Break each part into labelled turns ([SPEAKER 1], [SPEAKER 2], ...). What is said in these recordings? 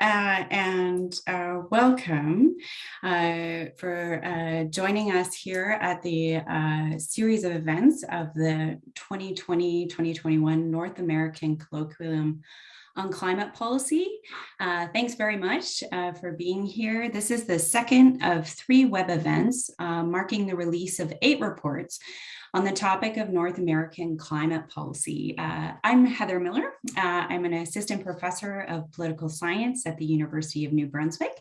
[SPEAKER 1] uh, and uh, welcome uh, for uh, joining us here at the uh, series of events of the 2020-2021 North American Colloquium on Climate Policy. Uh, thanks very much for being here. This is the second of three web events marking the release of eight reports on the topic of North American climate policy. Uh, I'm Heather Millar. Uh, I'm an assistant professor of political science at the University of New Brunswick,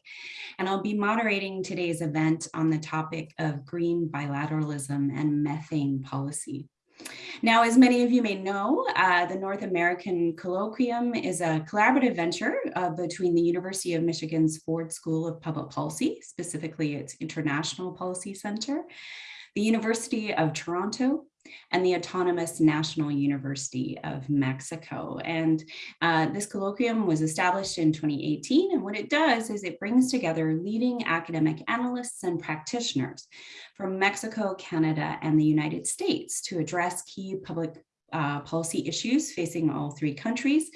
[SPEAKER 1] and I'll be moderating today's event on the topic of green bilateralism and methane policy. Now, as many of you may know, uh, the North American Colloquium is a collaborative venture uh, between the University of Michigan's Ford School of Public Policy, specifically its International Policy Center, the University of Toronto, and the Autonomous National University of Mexico. And uh, this colloquium was established in 2018. And what it does is it brings together leading academic analysts and practitioners from Mexico, Canada, and the United States to address key public uh, policy issues facing all three countries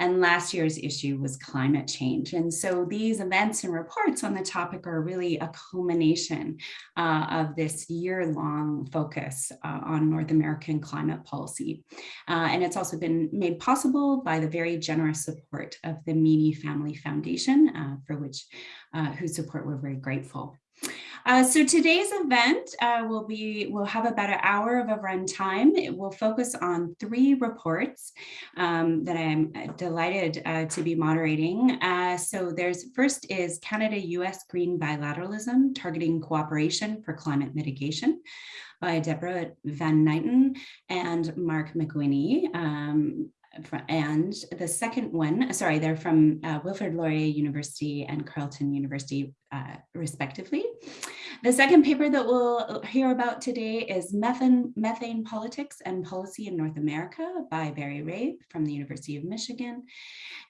[SPEAKER 1] and last year's issue was climate change. And so these events and reports on the topic are really a culmination uh, of this year-long focus uh, on North American climate policy. Uh, and it's also been made possible by the very generous support of the Meany Family Foundation, uh, for which uh, whose support we're very grateful. Uh, so today's event uh, will be, we'll have about an hour of a runtime. It will focus on three reports um, that I'm uh, delighted uh, to be moderating. Uh, so there's first is Canada-US Green Bilateralism, Targeting Cooperation for Climate Mitigation by Deborah VanNijnatten and Mark McWhinney. Um, and the second one, sorry, they're from uh, Wilfrid Laurier University and Carleton University, uh, respectively. The second paper that we'll hear about today is Methane, Methane Politics and Policy in North America by Barry Rabe from the University of Michigan.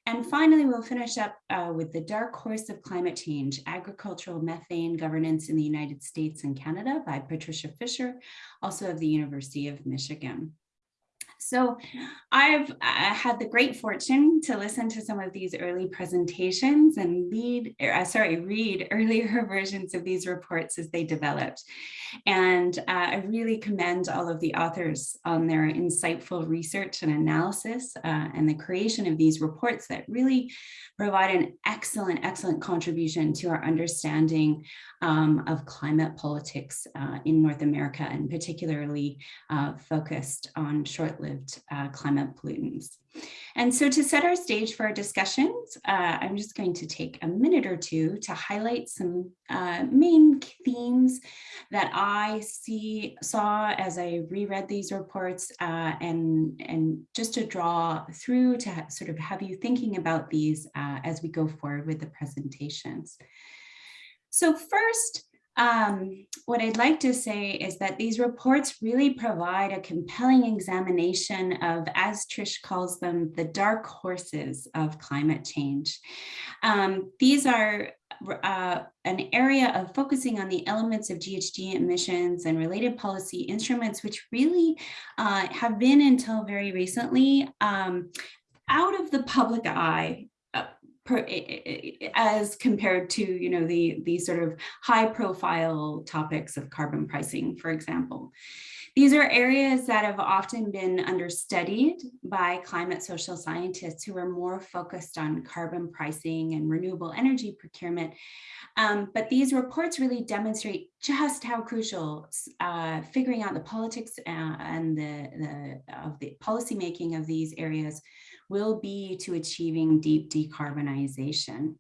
[SPEAKER 1] And finally, we'll finish up uh, with the dark horse of climate change, agricultural methane governance in the United States and Canada by Patricia Fisher, also of the University of Michigan. So I've uh, had the great fortune to listen to some of these early presentations and lead, uh, sorry, read earlier versions of these reports as they developed. And uh, I really commend all of the authors on their insightful research and analysis uh, and the creation of these reports that really provide an excellent, excellent contribution to our understanding um, of climate politics uh, in North America and particularly uh, focused on short-lived uh, climate pollutants. And so to set our stage for our discussions, uh, I'm just going to take a minute or two to highlight some uh, main themes that I see saw as I reread these reports uh, and, and just to draw through to sort of have you thinking about these as we go forward with the presentations. So first, um, what I'd like to say is that these reports really provide a compelling examination of, as Trish calls them, the dark horses of climate change. Um, these are uh, an area of focusing on the elements of GHG emissions and related policy instruments, which really uh, have been until very recently um, out of the public eye as compared to, you know, the, the sort of high profile topics of carbon pricing, for example. These are areas that have often been understudied by climate social scientists who are more focused on carbon pricing and renewable energy procurement. Um, but these reports really demonstrate just how crucial uh, figuring out the politics uh, and the, the of the policymaking of these areas will be to achieving deep decarbonization.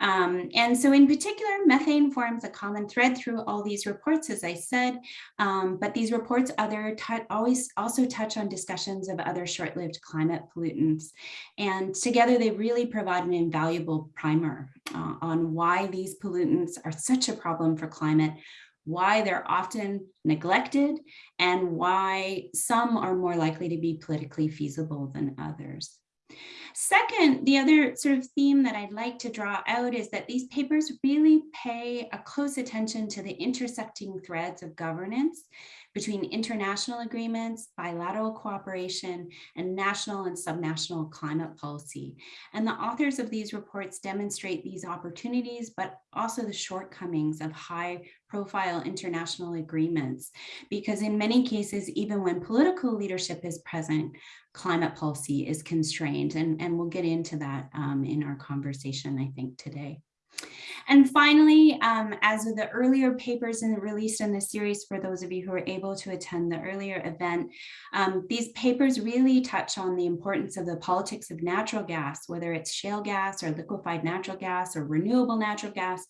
[SPEAKER 1] Um, and so in particular, methane forms a common thread through all these reports, as I said, um, but these reports other always also touch on discussions of other short-lived climate pollutants. And together they really provide an invaluable primer uh, on why these pollutants are such a problem for climate, why they're often neglected, and why some are more likely to be politically feasible than others. Second, the other sort of theme that I'd like to draw out is that these papers really pay a close attention to the intersecting threads of governance between international agreements, bilateral cooperation, and national and subnational climate policy. And the authors of these reports demonstrate these opportunities, but also the shortcomings of high profile international agreements, because in many cases, even when political leadership is present, climate policy is constrained. And, and we'll get into that um, in our conversation, I think, today. And finally, um, as with the earlier papers in, released in the series, for those of you who were able to attend the earlier event, um, these papers really touch on the importance of the politics of natural gas, whether it's shale gas or liquefied natural gas or renewable natural gas,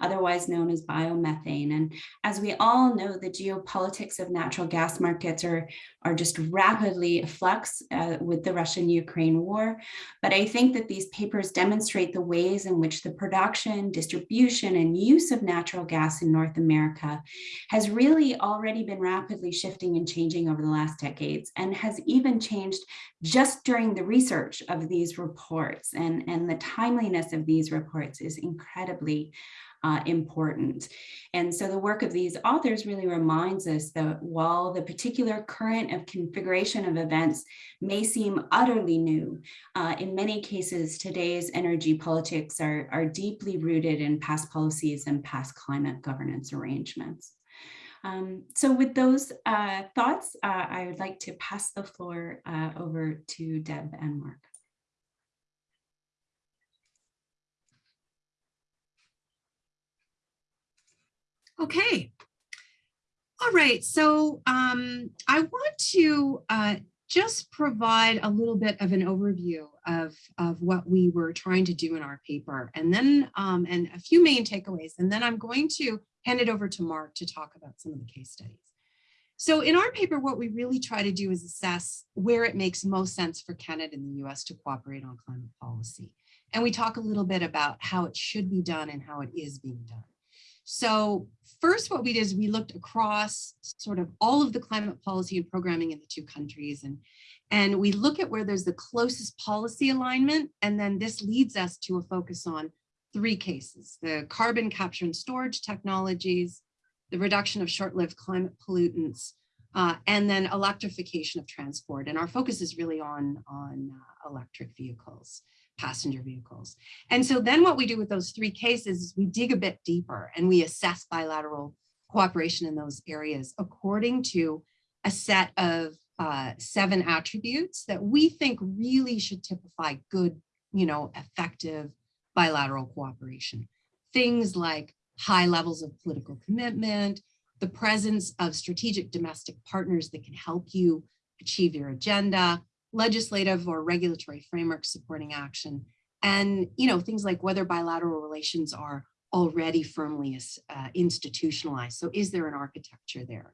[SPEAKER 1] otherwise known as biomethane. And as we all know, the geopolitics of natural gas markets are, are just rapidly flux uh, with the Russian-Ukraine war. But I think that these papers demonstrate the ways in which the production, distribution, and use of natural gas in North America has really already been rapidly shifting and changing over the last decades and has even changed just during the research of these reports and, and the timeliness of these reports is incredibly uh, important. And so the work of these authors really reminds us that while the particular current of configuration of events may seem utterly new, uh, in many cases, today's energy politics are, are deeply rooted in past policies and past climate governance arrangements. Um, so with those uh, thoughts, uh, I would like to pass the floor uh, over to Deb and Mark.
[SPEAKER 2] Okay. All right. So um, I want to uh, just provide a little bit of an overview of, of what we were trying to do in our paper and then um, and a few main takeaways. And then I'm going to hand it over to Mark to talk about some of the case studies. So in our paper, what we really try to do is assess where it makes most sense for Canada and the US to cooperate on climate policy. And we talk a little bit about how it should be done and how it is being done. So first what we did is we looked across sort of all of the climate policy and programming in the two countries and and we look at where there's the closest policy alignment and then this leads us to a focus on three cases the carbon capture and storage technologies the reduction of short-lived climate pollutants uh, and then electrification of transport and our focus is really on on uh, electric vehicles passenger vehicles. And so then what we do with those three cases is we dig a bit deeper and we assess bilateral cooperation in those areas according to a set of uh, seven attributes that we think really should typify good, you know, effective bilateral cooperation. Things like high levels of political commitment, the presence of strategic domestic partners that can help you achieve your agenda, legislative or regulatory frameworks supporting action, and you know things like whether bilateral relations are already firmly uh, institutionalized. So is there an architecture there?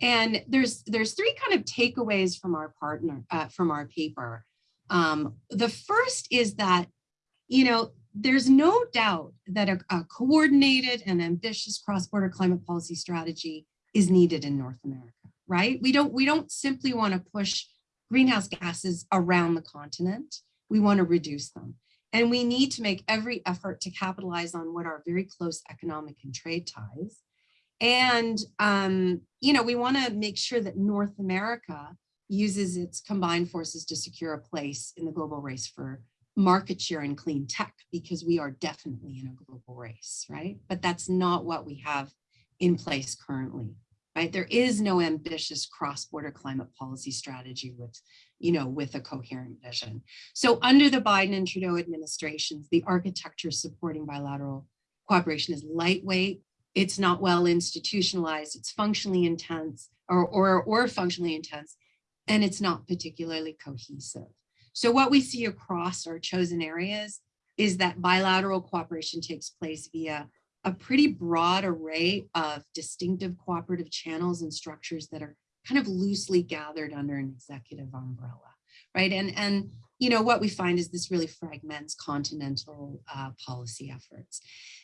[SPEAKER 2] And there's there's three kind of takeaways from our partner uh, from our paper. Um, the first is that you know there's no doubt that a, a coordinated and ambitious cross-border climate policy strategy is needed in North America, right? We don't we don't simply want to push greenhouse gases around the continent. We want to reduce them. And we need to make every effort to capitalize on what are very close economic and trade ties. And, um, you know, we want to make sure that North America uses its combined forces to secure a place in the global race for market share in clean tech, because we are definitely in a global race, right? But that's not what we have in place currently right? There is no ambitious cross-border climate policy strategy with, you know, with a coherent vision. So under the Biden and Trudeau administrations, the architecture supporting bilateral cooperation is lightweight. It's not well institutionalized. It's functionally intense or, or, or functionally intense, and it's not particularly cohesive. So what we see across our chosen areas is that bilateral cooperation takes place via a pretty broad array of distinctive cooperative channels and structures that are kind of loosely gathered under an executive umbrella, right? And, and you know, what we find is this really fragments continental uh, policy efforts.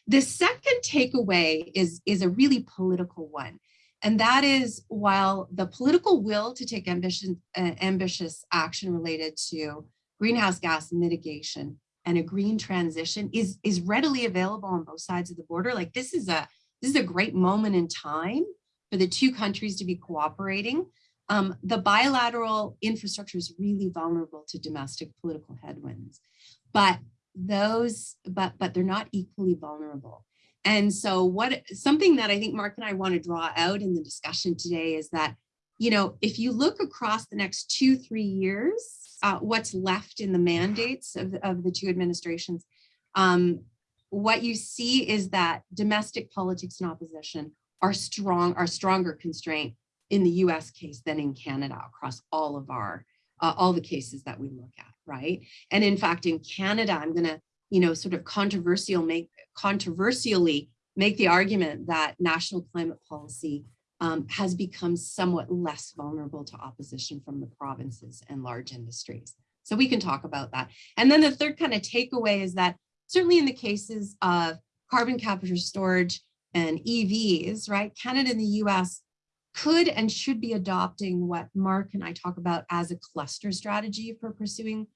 [SPEAKER 2] The second takeaway is, is a really political one. And that is while the political will to take ambitious, uh, ambitious action related to greenhouse gas mitigation and a green transition is, is readily available on both sides of the border. Like this is a, this is a great moment in time for the two countries to be cooperating. Um, the bilateral infrastructure is really vulnerable to domestic political headwinds, but those, but, but they're not equally vulnerable. And so what, something that I think Mark and I want to draw out in the discussion today is that, you know, if you look across the next two, three years, uh, what's left in the mandates of, of the two administrations, um, what you see is that domestic politics and opposition are strong, are stronger constraint in the US case than in Canada across all of our, uh, all the cases that we look at, right? And in fact, in Canada, I'm gonna, you know, sort of controversial make, controversially make the argument that national climate policy um, has become somewhat less vulnerable to opposition from the provinces and large industries. So we can talk about that. And then the third kind of takeaway is that certainly in the cases of carbon capture storage and EVs, right, Canada and the US could and should be adopting what Mark and I talk about as a cluster strategy for pursuing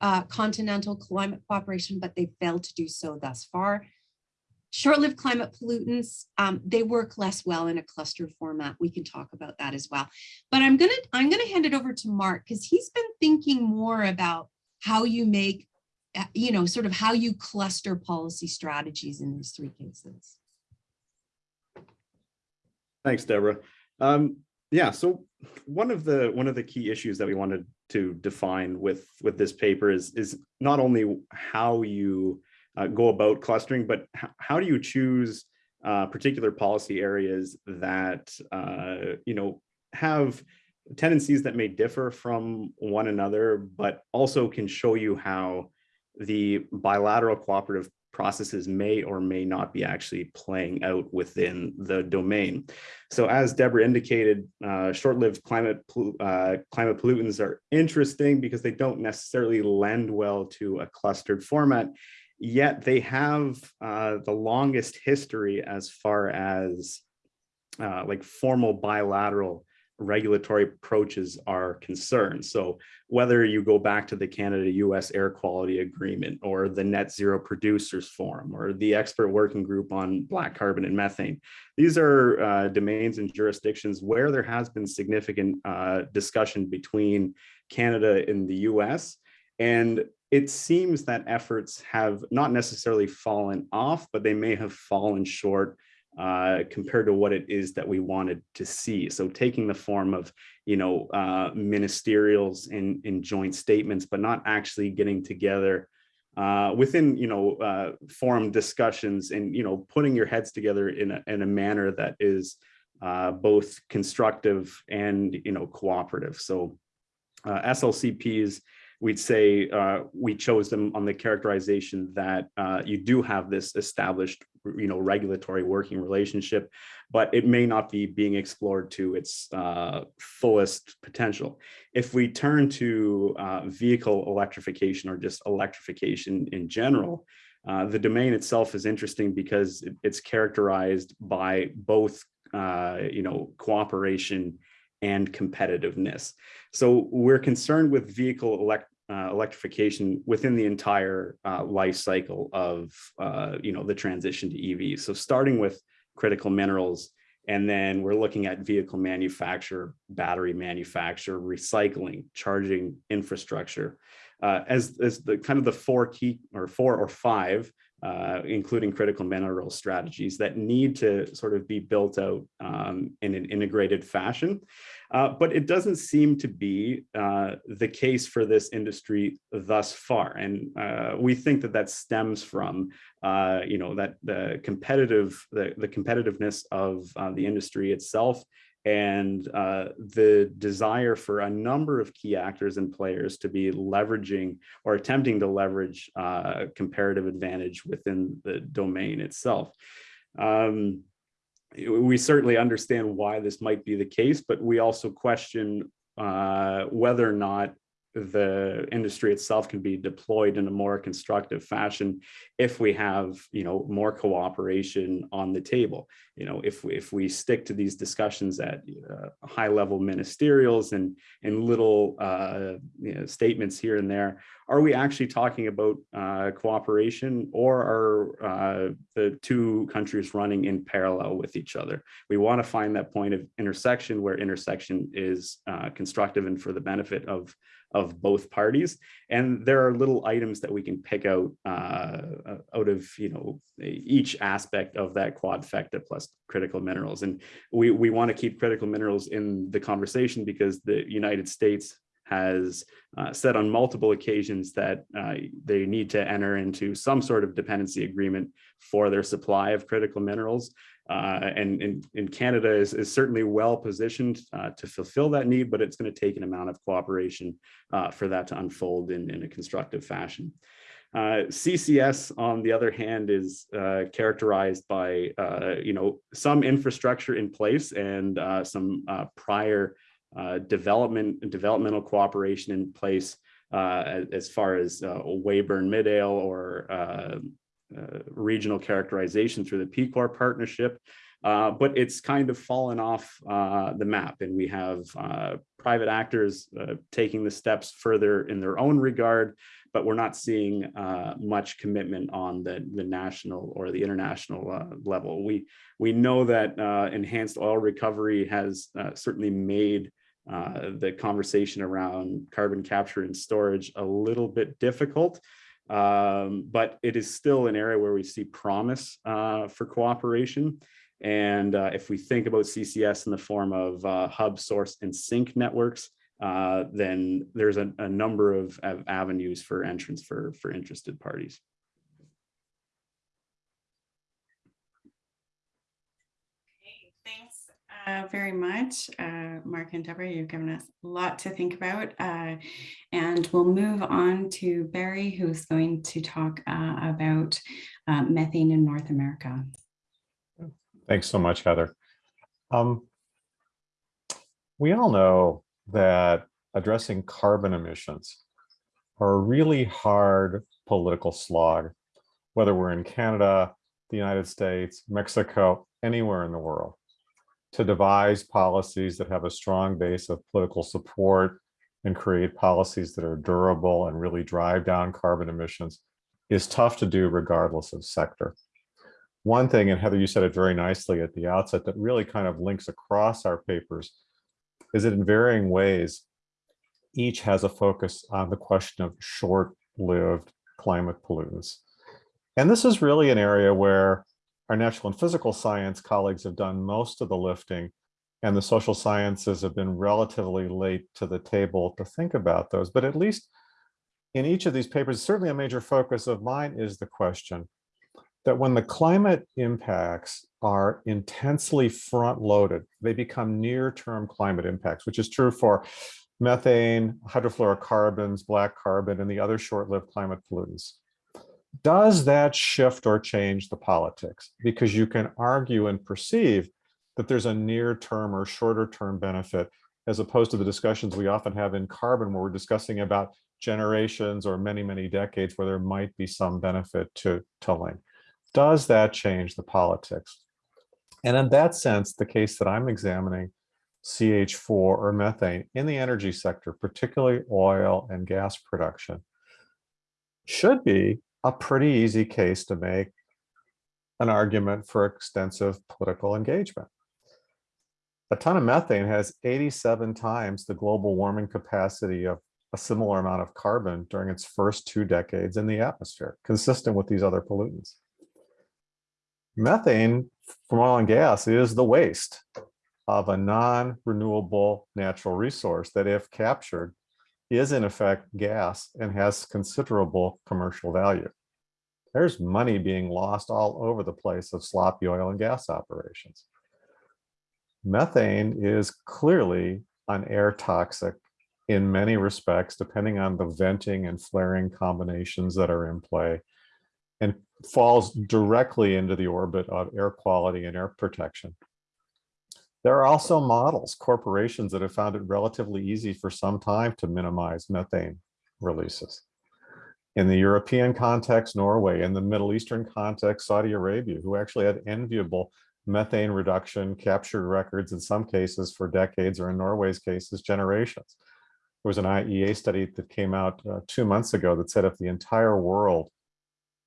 [SPEAKER 2] uh, continental climate cooperation, but they failed to do so thus far. Short-lived climate pollutants, um, they work less well in a cluster format. We can talk about that as well. But I'm gonna I'm gonna hand it over to Mark because he's been thinking more about how you make, uh, you know, sort of how you cluster policy strategies in these three cases.
[SPEAKER 3] Thanks, Deborah. Um, yeah, so one of the one of the key issues that we wanted to define with with this paper is is not only how you uh, go about clustering, but how do you choose uh, particular policy areas that uh, you know have tendencies that may differ from one another, but also can show you how the bilateral cooperative processes may or may not be actually playing out within the domain. So as Deborah indicated, uh, short-lived climate, uh, climate pollutants are interesting because they don't necessarily lend well to a clustered format, yet they have uh, the longest history as far as uh, like formal bilateral regulatory approaches are concerned. So whether you go back to the Canada-US Air Quality Agreement or the Net Zero Producers Forum or the Expert Working Group on Black Carbon and Methane, these are uh, domains and jurisdictions where there has been significant uh, discussion between Canada and the US. And it seems that efforts have not necessarily fallen off, but they may have fallen short uh, compared to what it is that we wanted to see. So taking the form of, you know, uh, ministerials in, in joint statements, but not actually getting together uh, within, you know, uh, forum discussions and, you know, putting your heads together in a, in a manner that is uh, both constructive and, you know, cooperative. So uh, SLCPs we'd say uh, we chose them on the characterization that uh, you do have this established, you know, regulatory working relationship, but it may not be being explored to its uh, fullest potential. If we turn to uh, vehicle electrification or just electrification in general, uh, the domain itself is interesting because it's characterized by both, uh, you know, cooperation and competitiveness. So we're concerned with vehicle elect uh, electrification within the entire uh, life cycle of uh, you know the transition to EVs. So starting with critical minerals, and then we're looking at vehicle manufacture, battery manufacture, recycling, charging infrastructure, uh, as as the kind of the four key or four or five uh, including critical mineral strategies that need to sort of be built out um, in an integrated fashion. Uh, but it doesn't seem to be uh, the case for this industry thus far. And uh, we think that that stems from, uh, you know, that the competitive, the, the competitiveness of uh, the industry itself and uh, the desire for a number of key actors and players to be leveraging or attempting to leverage uh, comparative advantage within the domain itself. Um, we certainly understand why this might be the case, but we also question uh, whether or not the industry itself can be deployed in a more constructive fashion if we have, you know, more cooperation on the table. You know, if we, if we stick to these discussions at uh, high level ministerials and and little uh, you know, statements here and there, are we actually talking about uh, cooperation or are uh, the two countries running in parallel with each other? We want to find that point of intersection where intersection is uh, constructive and for the benefit of of both parties. And there are little items that we can pick out uh, out of you know each aspect of that quadfecta plus critical minerals. And we we want to keep critical minerals in the conversation because the United States has uh, said on multiple occasions that uh, they need to enter into some sort of dependency agreement for their supply of critical minerals. Uh, and, and, and, Canada is, is certainly well positioned uh, to fulfill that need, but it's going to take an amount of cooperation uh, for that to unfold in, in a constructive fashion. Uh, CCS, on the other hand, is uh, characterized by uh, you know some infrastructure in place and some prior development developmental cooperation in place as, as, far as Weyburn Midale or regional characterization through the PCOR partnership, uh, but it's kind of fallen off uh, the map and we have uh, private actors uh, taking the steps further in their own regard, but we're not seeing uh, much commitment on the, the national or the international level. We, we know that enhanced oil recovery has certainly made the conversation around carbon capture and storage a little bit difficult. Um, but it is still an area where we see promise uh, for cooperation. And uh, if we think about CCS in the form of uh, hub, source, and sink networks, uh, then there's a, a number of, of, avenues for entrance for, for interested parties.
[SPEAKER 1] Uh, very much, uh, Mark and Deborah. You've given us a lot to think about. Uh, and we'll move on to Barry, who's going to talk uh, about uh, methane in North America.
[SPEAKER 4] Thanks so much, Heather. Um, we all know that addressing carbon emissions are a really hard political slog, whether we're in Canada, the United States, Mexico, anywhere in the world to devise policies that have a strong base of political support and create policies that are durable and really drive down carbon emissions is tough to do regardless of sector. One thing, and Heather, you said it very nicely at the outset, that really kind of links across our papers is that in varying ways, each has a focus on the question of short-lived climate pollutants. And this is really an area where our natural and physical science colleagues have done most of the lifting and the social sciences have been relatively late to the table to think about those. But at least in each of these papers, certainly a major focus of mine is the question that when the climate impacts are intensely front loaded, they become near term climate impacts, which is true for methane, hydrofluorocarbons, black carbon, and the other short lived climate pollutants does that shift or change the politics? Because you can argue and perceive that there's a near term or shorter term benefit as opposed to the discussions we often have in carbon where we're discussing about generations or many, many decades where there might be some benefit to tolling. Does that change the politics? And in that sense, the case that I'm examining, CH4 or methane in the energy sector, particularly oil and gas production, should be a pretty easy case to make an argument for extensive political engagement. A ton of methane has 87 times the global warming capacity of a similar amount of carbon during its first two decades in the atmosphere, consistent with these other pollutants. Methane from oil and gas is the waste of a non-renewable natural resource that if captured is in effect gas and has considerable commercial value. There's money being lost all over the place of sloppy oil and gas operations. Methane is clearly an air toxic in many respects, depending on the venting and flaring combinations that are in play, and falls directly into the orbit of air quality and air protection. There are also models, corporations that have found it relatively easy for some time to minimize methane releases. In the European context, Norway, in the Middle Eastern context, Saudi Arabia, who actually had enviable methane reduction captured records in some cases for decades, or in Norway's cases, generations. There was an IEA study that came out uh, two months ago that said if the entire world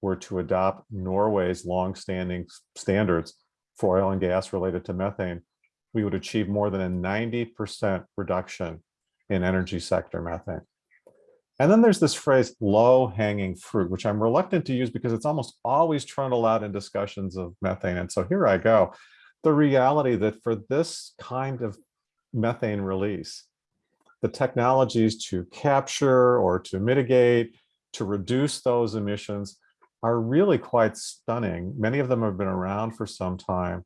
[SPEAKER 4] were to adopt Norway's longstanding standards for oil and gas related to methane, we would achieve more than a 90% reduction in energy sector methane. And then there's this phrase low hanging fruit, which I'm reluctant to use because it's almost always trundled out in discussions of methane. And so here I go. The reality that for this kind of methane release, the technologies to capture or to mitigate, to reduce those emissions are really quite stunning. Many of them have been around for some time.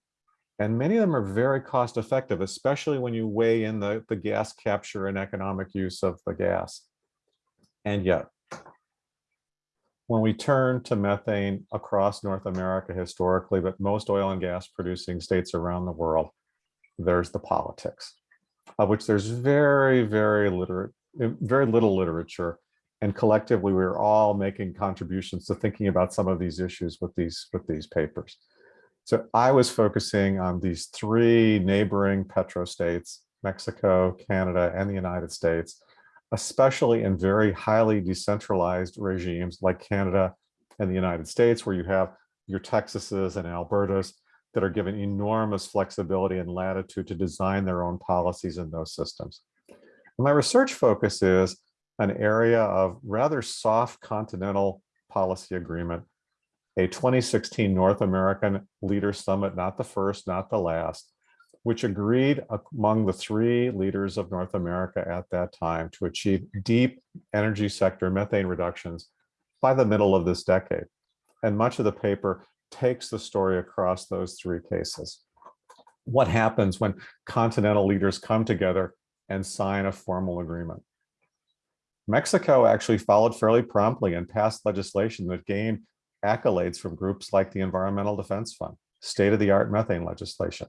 [SPEAKER 4] And many of them are very cost effective, especially when you weigh in the, the gas capture and economic use of the gas. And yet, when we turn to methane across North America historically, but most oil and gas producing states around the world, there's the politics, of which there's very, very literate, very little literature. And collectively, we're all making contributions to thinking about some of these issues with these with these papers. So I was focusing on these three neighboring petrostates, Mexico, Canada, and the United States, especially in very highly decentralized regimes like Canada and the United States, where you have your Texases and Albertas that are given enormous flexibility and latitude to design their own policies in those systems. And my research focus is an area of rather soft continental policy agreement, a 2016 North American Leader Summit, not the first, not the last, which agreed among the three leaders of North America at that time to achieve deep energy sector methane reductions by the middle of this decade. And much of the paper takes the story across those three cases. What happens when continental leaders come together and sign a formal agreement? Mexico actually followed fairly promptly and passed legislation that gained accolades from groups like the Environmental Defense Fund, state-of-the-art methane legislation.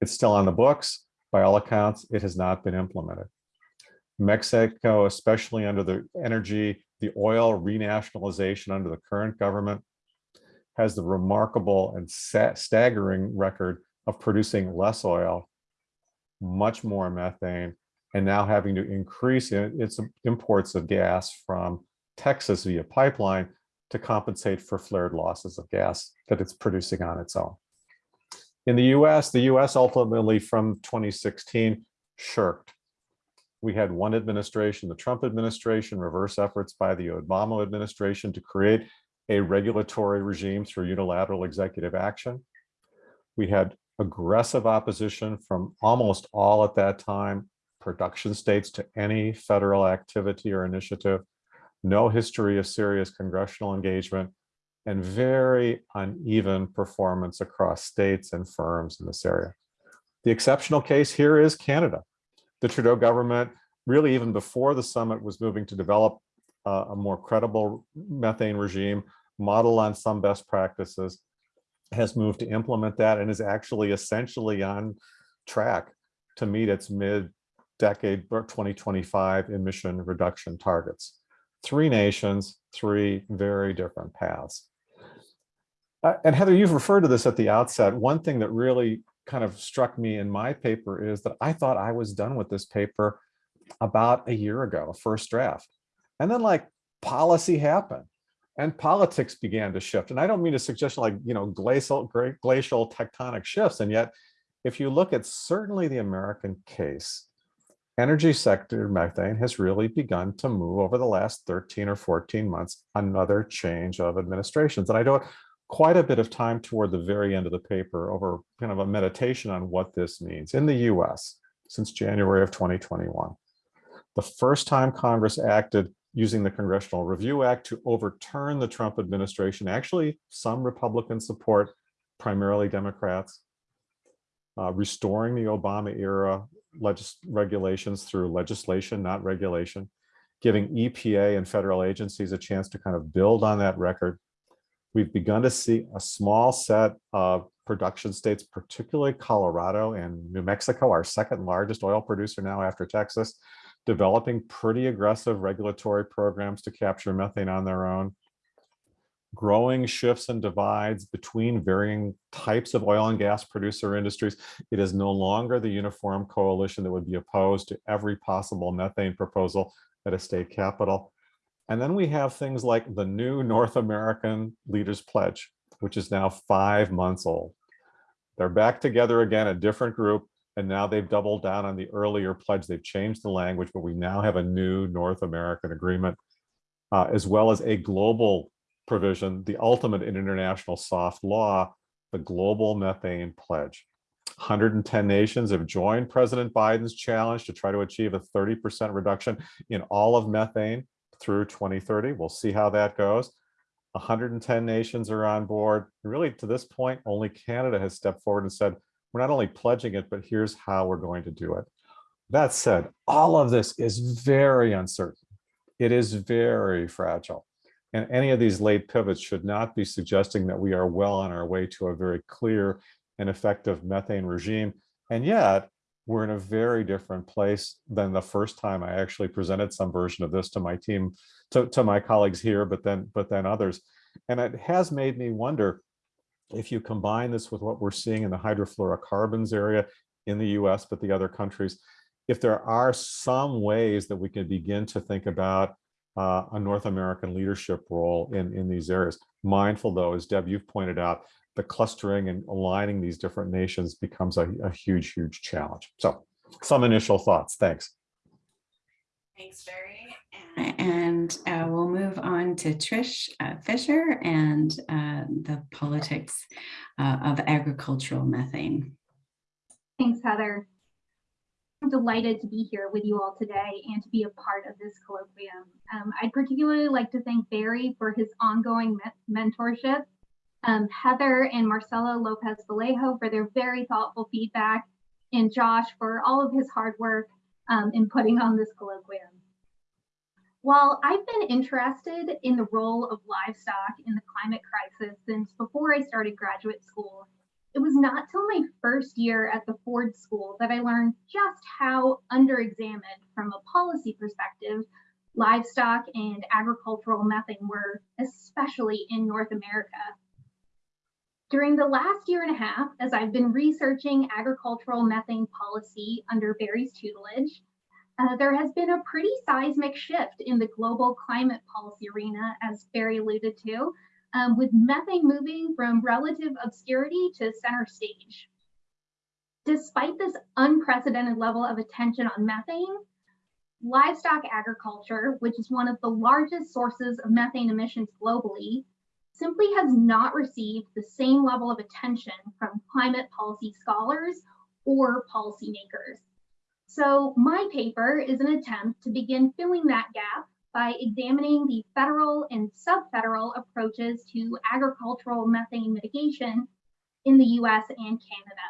[SPEAKER 4] It's still on the books. By all accounts, it has not been implemented. Mexico, especially under the energy, the oil renationalization under the current government, has the remarkable and staggering record of producing less oil, much more methane, and now having to increase its imports of gas from Texas via pipeline to compensate for flared losses of gas that it's producing on its own. In the US, the US ultimately from 2016 shirked. We had one administration, the Trump administration, reverse efforts by the Obama administration to create a regulatory regime through unilateral executive action. We had aggressive opposition from almost all at that time production states to any federal activity or initiative, no history of serious congressional engagement, and very uneven performance across states and firms in this area. The exceptional case here is Canada. The Trudeau government, really even before the summit was moving to develop uh, a more credible methane regime, model on some best practices, has moved to implement that and is actually essentially on track to meet its mid decade 2025 emission reduction targets. Three nations, three very different paths. Uh, and Heather, you've referred to this at the outset. One thing that really kind of struck me in my paper is that I thought I was done with this paper about a year ago, a first draft. And then like policy happened and politics began to shift. And I don't mean to suggest like, you know, glacial, great, glacial tectonic shifts. And yet, if you look at certainly the American case, energy sector methane has really begun to move over the last 13 or 14 months, another change of administrations. And I devote quite a bit of time toward the very end of the paper over kind of a meditation on what this means in the US since January of 2021. The first time Congress acted using the Congressional Review Act to overturn the Trump administration, actually some Republican support, primarily Democrats, uh, restoring the Obama era legis regulations through legislation, not regulation, giving EPA and federal agencies a chance to kind of build on that record, We've begun to see a small set of production states, particularly Colorado and New Mexico, our second largest oil producer now after Texas, developing pretty aggressive regulatory programs to capture methane on their own. Growing shifts and divides between varying types of oil and gas producer industries. It is no longer the uniform coalition that would be opposed to every possible methane proposal at a state capital. And then we have things like the new North American Leaders Pledge, which is now five months old. They're back together again, a different group, and now they've doubled down on the earlier pledge. They've changed the language, but we now have a new North American agreement, uh, as well as a global provision, the ultimate in international soft law, the Global Methane Pledge. 110 nations have joined President Biden's challenge to try to achieve a 30% reduction in all of methane through 2030. We'll see how that goes. 110 nations are on board. Really, to this point, only Canada has stepped forward and said, we're not only pledging it, but here's how we're going to do it. That said, all of this is very uncertain. It is very fragile. And any of these late pivots should not be suggesting that we are well on our way to a very clear and effective methane regime. And yet, we're in a very different place than the first time I actually presented some version of this to my team, to, to my colleagues here, but then, but then others. And it has made me wonder if you combine this with what we're seeing in the hydrofluorocarbons area in the US, but the other countries, if there are some ways that we can begin to think about uh, a North American leadership role in, in these areas. Mindful though, as Deb, you've pointed out, the clustering and aligning these different nations becomes a, a huge, huge challenge. So some initial thoughts. Thanks.
[SPEAKER 1] Thanks, Barry. And uh, we'll move on to Trish uh, Fisher and uh, the politics uh, of agricultural methane.
[SPEAKER 5] Thanks, Heather. Delighted to be here with you all today and to be a part of this colloquium. Um, I'd particularly like to thank Barry for his ongoing me mentorship, um, Heather and Marcelo Lopez Vallejo for their very thoughtful feedback, and Josh for all of his hard work um, in putting on this colloquium. While I've been interested in the role of livestock in the climate crisis since before I started graduate school, it was not till my first year at the Ford School that I learned just how underexamined from a policy perspective livestock and agricultural methane were, especially in North America. During the last year and a half, as I've been researching agricultural methane policy under Barry's tutelage, uh, there has been a pretty seismic shift in the global climate policy arena, as Barry alluded to, um, with methane moving from relative obscurity to center stage. Despite this unprecedented level of attention on methane, livestock agriculture, which is one of the largest sources of methane emissions globally, simply has not received the same level of attention from climate policy scholars or policymakers. So my paper is an attempt to begin filling that gap by examining the federal and sub-federal approaches to agricultural methane mitigation in the US and Canada.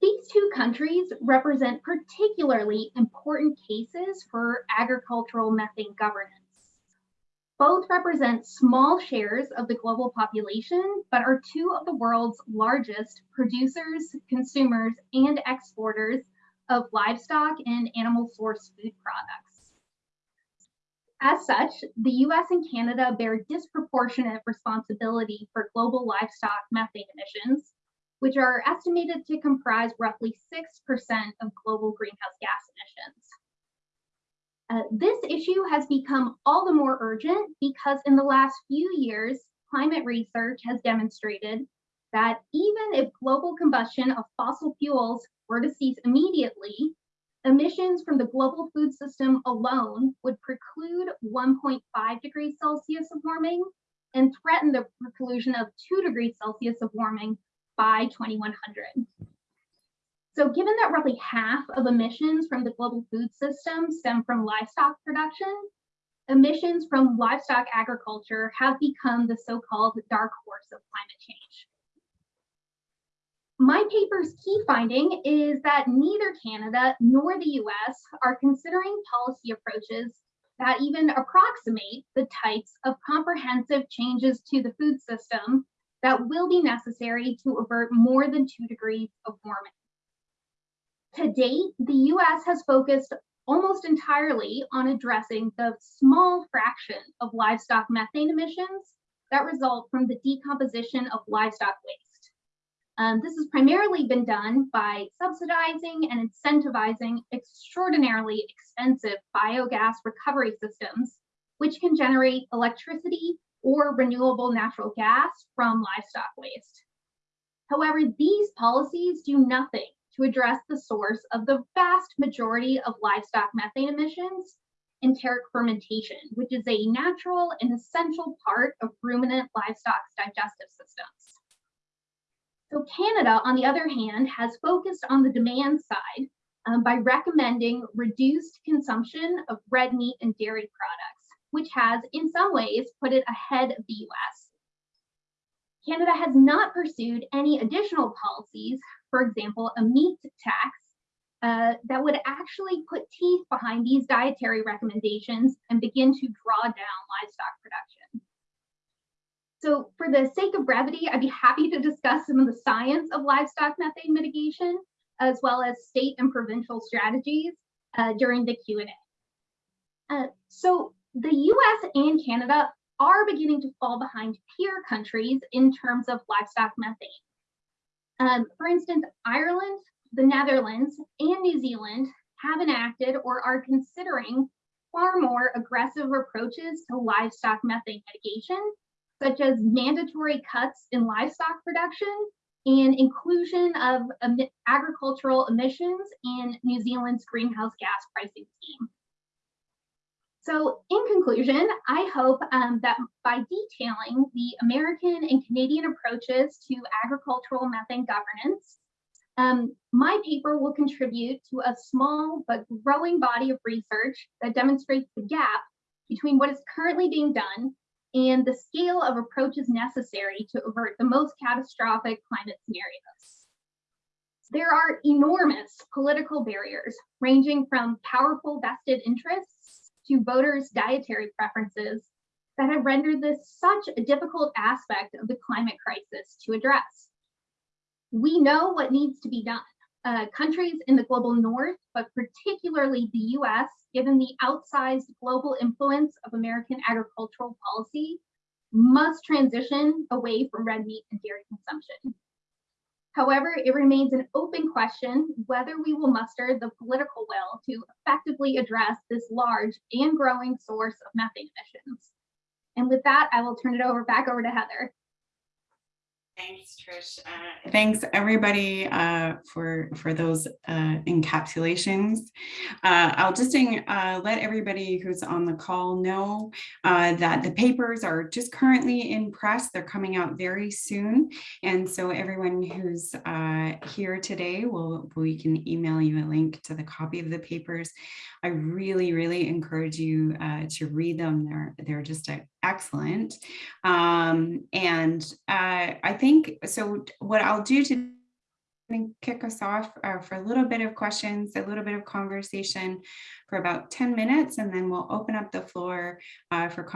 [SPEAKER 5] These two countries represent particularly important cases for agricultural methane governance. Both represent small shares of the global population, but are two of the world's largest producers, consumers, and exporters of livestock and animal source food products. As such, the US and Canada bear disproportionate responsibility for global livestock methane emissions, which are estimated to comprise roughly 6% of global greenhouse gas emissions. Uh, this issue has become all the more urgent because in the last few years, climate research has demonstrated that even if global combustion of fossil fuels were to cease immediately, emissions from the global food system alone would preclude 1.5 degrees Celsius of warming and threaten the preclusion of 2 degrees Celsius of warming by 2100. So given that roughly half of emissions from the global food system stem from livestock production, emissions from livestock agriculture have become the so-called dark horse of climate change. My paper's key finding is that neither Canada nor the US are considering policy approaches that even approximate the types of comprehensive changes to the food system that will be necessary to avert more than two degrees of warming. To date, the US has focused almost entirely on addressing the small fraction of livestock methane emissions that result from the decomposition of livestock waste. Um, this has primarily been done by subsidizing and incentivizing extraordinarily expensive biogas recovery systems, which can generate electricity or renewable natural gas from livestock waste. However, these policies do nothing to address the source of the vast majority of livestock methane emissions, enteric fermentation, which is a natural and essential part of ruminant livestock's digestive systems. So Canada, on the other hand, has focused on the demand side um, by recommending reduced consumption of red meat and dairy products, which has in some ways put it ahead of the US. Canada has not pursued any additional policies, for example, a meat tax uh, that would actually put teeth behind these dietary recommendations and begin to draw down livestock production. So for the sake of brevity, I'd be happy to discuss some of the science of livestock methane mitigation, as well as state and provincial strategies uh, during the Q&A. Uh, so the US and Canada are beginning to fall behind peer countries in terms of livestock methane. Um, for instance, Ireland, the Netherlands, and New Zealand have enacted or are considering far more aggressive approaches to livestock methane mitigation, such as mandatory cuts in livestock production and inclusion of agricultural emissions in New Zealand's greenhouse gas pricing scheme. So in conclusion, I hope um, that by detailing the American and Canadian approaches to agricultural methane governance, um, my paper will contribute to a small but growing body of research that demonstrates the gap between what is currently being done and the scale of approaches necessary to avert the most catastrophic climate scenarios. There are enormous political barriers ranging from powerful vested interests to voters' dietary preferences that have rendered this such a difficult aspect of the climate crisis to address. We know what needs to be done. Uh, countries in the global north, but particularly the US, given the outsized global influence of American agricultural policy, must transition away from red meat and dairy consumption. However, it remains an open question whether we will muster the political will to effectively address this large and growing source of methane emissions. And with that, I will turn it over back over to Heather.
[SPEAKER 1] Thanks, Trish. Uh, thanks, everybody, uh, for for those uh, encapsulations. Uh, I'll just uh, let everybody who's on the call know uh, that the papers are just currently in press. They're coming out very soon. And so everyone who's here today, will we can email you a link to the copy of the papers. I really, really encourage you to read them. They're, they're just a excellent. Um, and uh, I think, so what I'll do to kick us off uh, for a little bit of questions, a little bit of conversation for about 10 minutes, and then we'll open up the floor uh, for,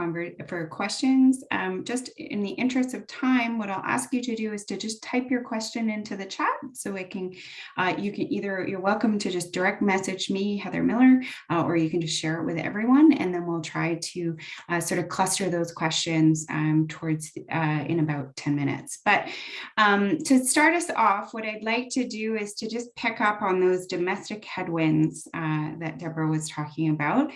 [SPEAKER 1] for questions. Um, just in the interest of time, what I'll ask you to do is to just type your question into the chat so it can, uh, you can either, you're welcome to just direct message me, Heather Millar, uh, or you can just share it with everyone, and then we'll try to uh, sort of cluster those questions um, towards uh, in about 10 minutes. But um, to start us off, what I'd like to do is to just pick up on those domestic headwinds uh, that Deborah was was talking about.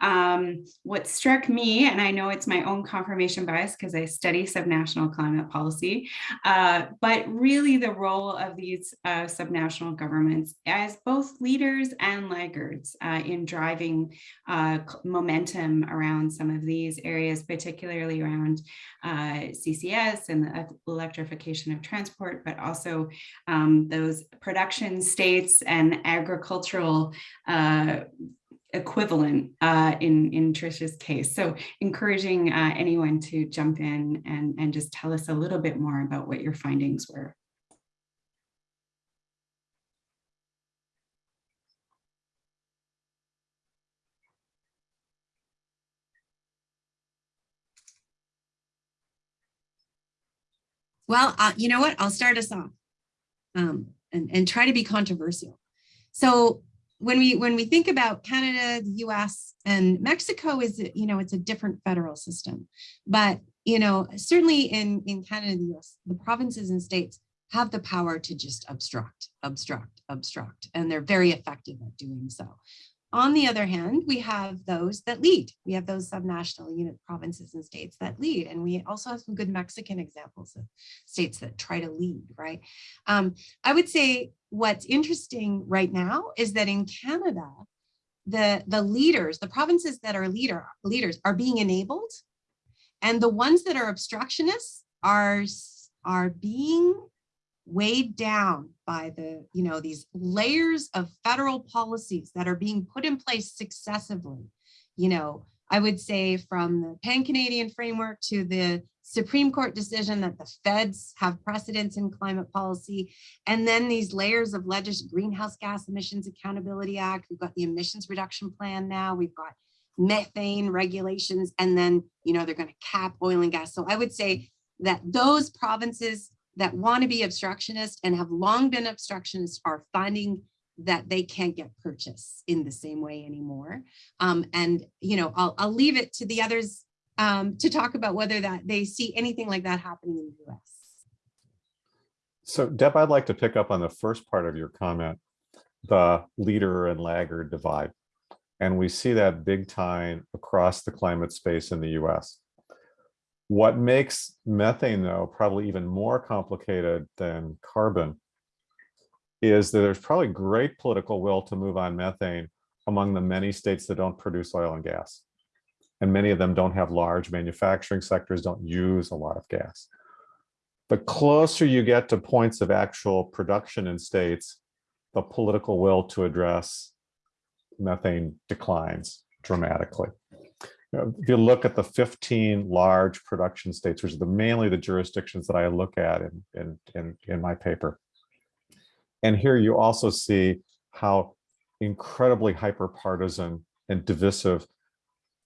[SPEAKER 1] Um, what struck me, and I know it's my own confirmation bias because I study subnational climate policy, uh, but really the role of these uh, subnational governments as both leaders and laggards uh, in driving uh, momentum around some of these areas, particularly around uh, CCS and the electrification of transport, but also um, those production states and agricultural uh, equivalent uh, in, in Trisha's case. So encouraging uh, anyone to jump in and, and just tell us a little bit more about what your findings were.
[SPEAKER 2] Well, uh, you know what? I'll start us off um, and, and try to be controversial. So when we when we think about Canada, the US and Mexico is, you know, it's a different federal system. But, you know, certainly in, in Canada, the US, the provinces and states have the power to just obstruct, obstruct, obstruct, and they're very effective at doing so. On the other hand, we have those that lead. We have those subnational unit provinces and states that lead. And we also have some good Mexican examples of states that try to lead, right? Um, I would say what's interesting right now is that in Canada, the, the leaders, the provinces that are leader leaders are being enabled and the ones that are obstructionists are, are being weighed down by the, you know, these layers of federal policies that are being put in place successively. You know, I would say from the Pan-Canadian framework to the Supreme Court decision that the feds have precedence in climate policy, and then these layers of legis Greenhouse Gas Emissions Accountability Act, we've got the emissions reduction plan now, we've got methane regulations, and then, you know, they're gonna cap oil and gas. So I would say that those provinces that want to be obstructionist and have long been obstructionists are finding that they can't get purchase in the same way anymore. Um, and, you know, I'll, I'll leave it to the others um, to talk about whether that they see anything like that happening in the US.
[SPEAKER 4] So Deb, I'd like to pick up on the first part of your comment, the leader and laggard divide. And we see that big time across the climate space in the US. What makes methane, though, probably even more complicated than carbon is that there's probably great political will to move on methane among the many states that don't produce oil and gas. And many of them don't have large manufacturing sectors, don't use a lot of gas. The closer you get to points of actual production in states, the political will to address methane declines dramatically if you look at the 15 large production states, which are the, mainly the jurisdictions that I look at in, in, in, in my paper. And here you also see how incredibly hyper-partisan and divisive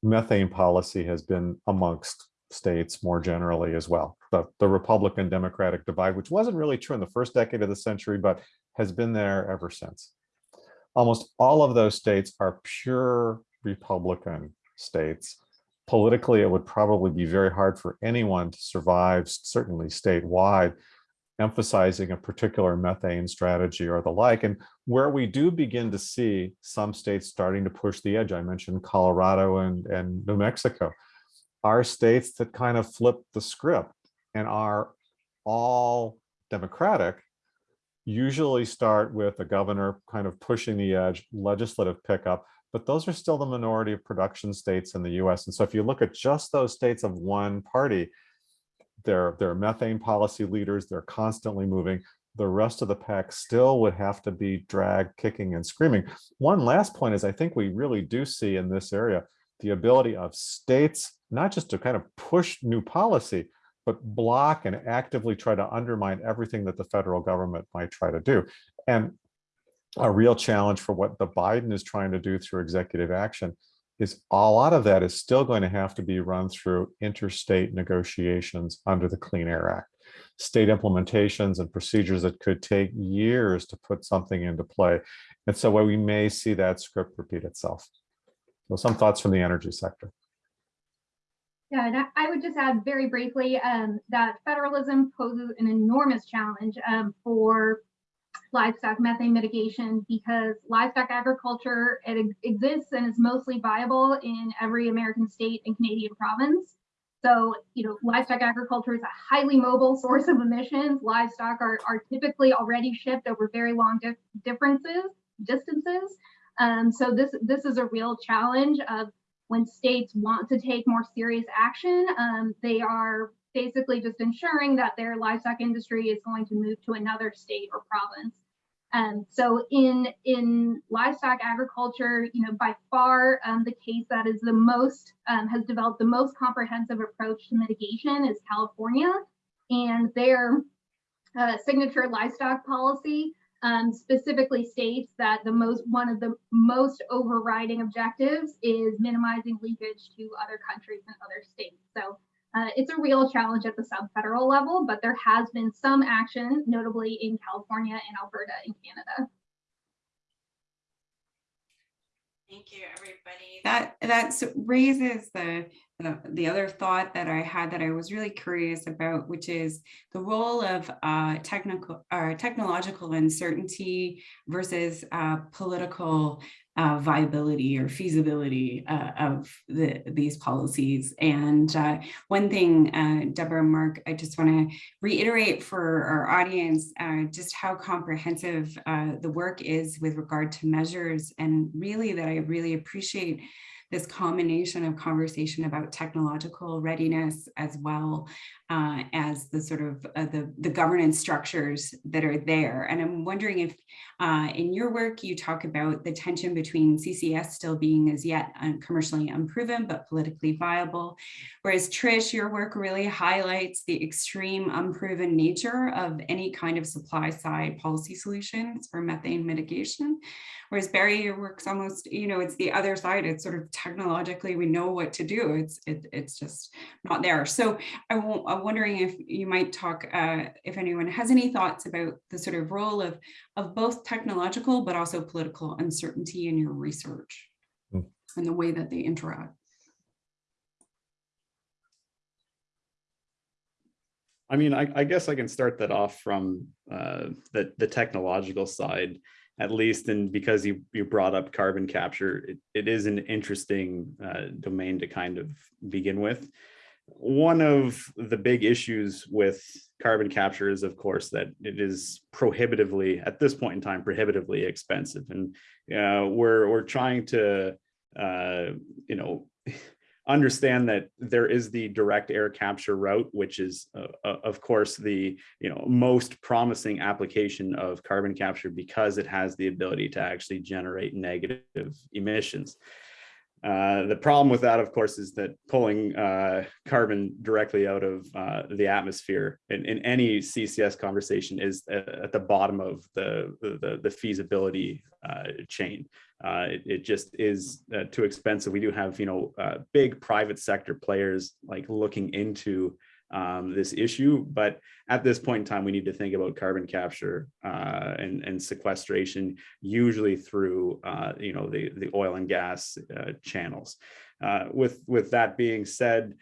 [SPEAKER 4] methane policy has been amongst states more generally as well. The, the Republican Democratic divide, which wasn't really true in the first decade of the century, but has been there ever since. Almost all of those states are pure Republican states. Politically, it would probably be very hard for anyone to survive, certainly statewide, emphasizing a particular methane strategy or the like. And where we do begin to see some states starting to push the edge, I mentioned Colorado and, and New Mexico, are states that kind of flip the script and are all democratic, usually start with a governor kind of pushing the edge, legislative pickup, but those are still the minority of production states in the US. And so if you look at just those states of one party, they're, they're methane policy leaders, they're constantly moving. The rest of the pack still would have to be dragged, kicking and screaming. One last point is I think we really do see in this area the ability of states, not just to kind of push new policy, but block and actively try to undermine everything that the federal government might try to do. And a real challenge for what the Biden is trying to do through executive action is a lot of that is still going to have to be run through interstate negotiations under the Clean Air Act. State implementations and procedures that could take years to put something into play. And so we may see that script repeat itself. So some thoughts from the energy sector.
[SPEAKER 5] Yeah, and I would just add very briefly um, that federalism poses an enormous challenge um, for livestock methane mitigation because livestock agriculture it exists and is mostly viable in every American state and Canadian province. So, you know, livestock agriculture is a highly mobile source of emissions. Livestock are, are typically already shipped over very long di differences, distances. Um, so this, this is a real challenge of when states want to take more serious action, um, they are basically just ensuring that their livestock industry is going to move to another state or province. Um, so in in livestock agriculture, you know, by far um, the case that is the most um, has developed the most comprehensive approach to mitigation is California, and their uh, signature livestock policy um, specifically states that the most one of the most overriding objectives is minimizing leakage to other countries and other states. So Uh, it's a real challenge at the sub-federal level, but there has been some action, notably in California and Alberta in Canada.
[SPEAKER 1] Thank you, everybody. That that s- raises the, the the other thought that I had that I was really curious about, which is the role of uh, technical or technological uncertainty versus uh, political uh, viability or feasibility uh, of the these policies. And uh, one thing, uh, Deborah Mark, I just want to reiterate for our audience uh, just how comprehensive uh, the work is with regard to measures and really that I really appreciate this combination of conversation about technological readiness as well uh, as the sort of uh, the, the governance structures that are there. And I'm wondering if uh, in your work you talk about the tension between CCS still being as yet un- commercially unproven but politically viable, whereas Trish, your work really highlights the extreme unproven nature of any kind of supply side policy solutions for methane mitigation. Whereas Barry, your work's almost, you know, it's the other side. It's sort of technologically, we know what to do. It's it, it's just not there. So I won't, I'm wondering if you might talk, uh, if anyone has any thoughts about the sort of role of, of both technological, but also political uncertainty in your research
[SPEAKER 4] Hmm.
[SPEAKER 1] and the way that they interact.
[SPEAKER 3] I mean, I, I guess I can start that off from uh, the the technological side, at least, and because you you brought up carbon capture, it, it is an interesting uh, domain to kind of begin with. One of the big issues with carbon capture is, of course, that it is prohibitively, at this point in time, prohibitively expensive, and uh, we're we're trying to, uh, you know understand that there is the direct air capture route, which is, uh, uh, of course, the you know most promising application of carbon capture because it has the ability to actually generate negative emissions. Uh, the problem with that, of course, is that pulling uh, carbon directly out of uh, the atmosphere in, in any CCS conversation is at, at the bottom of the, the, the feasibility uh, chain. Uh, it, it just is uh, too expensive. We do have, you know, uh, big private sector players like looking into um, this issue, but at this point in time, we need to think about carbon capture uh, and, and sequestration, usually through, uh, you know, the, the oil and gas uh, channels. Uh, with, with that being said,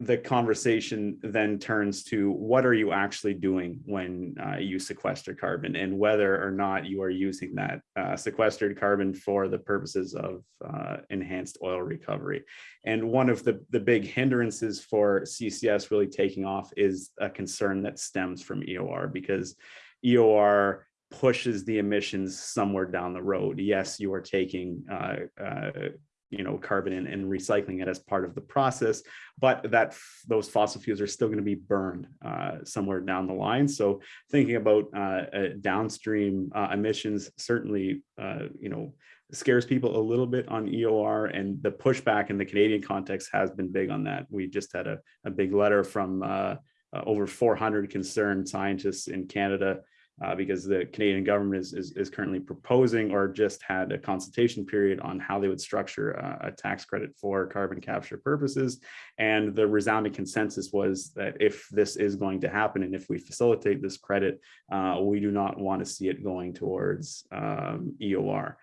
[SPEAKER 3] the conversation then turns to what are you actually doing when uh, you sequester carbon and whether or not you are using that uh, sequestered carbon for the purposes of uh, enhanced oil recovery. And one of the, the big hindrances for CCS really taking off is a concern that stems from EOR because EOR pushes the emissions somewhere down the road. Yes, you are taking uh, uh, you know carbon and, and recycling it as part of the process but that those fossil fuels are still going to be burned uh, somewhere down the line. So thinking about uh, uh, downstream uh, emissions certainly uh, you know scares people a little bit on EOR and the pushback in the Canadian context has been big on that. We just had a, a big letter from uh, over 400 concerned scientists in Canada uh, because the Canadian government is, is, is, currently proposing or just had a consultation period on how they would structure a, tax credit for carbon capture purposes. And the resounding consensus was that if this is going to happen and if we facilitate this credit, uh, we do not want to see it going towards um, EOR.